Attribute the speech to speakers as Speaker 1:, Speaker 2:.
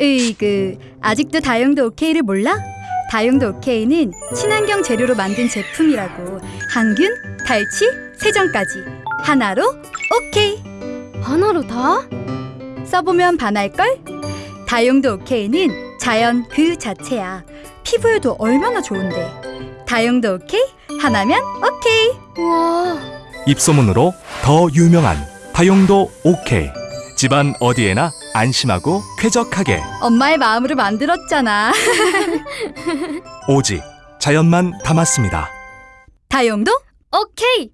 Speaker 1: 으이그 아직도 다용도 오케이를 몰라? 다용도 오케이는 친환경 재료로 만든 제품이라고 항균, 탈취, 세정까지 하나로 오케이
Speaker 2: 하나로 다?
Speaker 1: 써보면 반할걸? 다용도 오케이는 자연 그 자체야 피부에도 얼마나 좋은데 다용도 오케이? 하나면 오케이
Speaker 2: 우와,
Speaker 3: 입소문으로 더 유명한 다용도 오케이. 집안 어디에나 안심하고 쾌적하게
Speaker 1: 엄마의 마음으로 만들었잖아
Speaker 3: 오직 자연만 담았습니다.
Speaker 1: 다용도
Speaker 2: 오케이.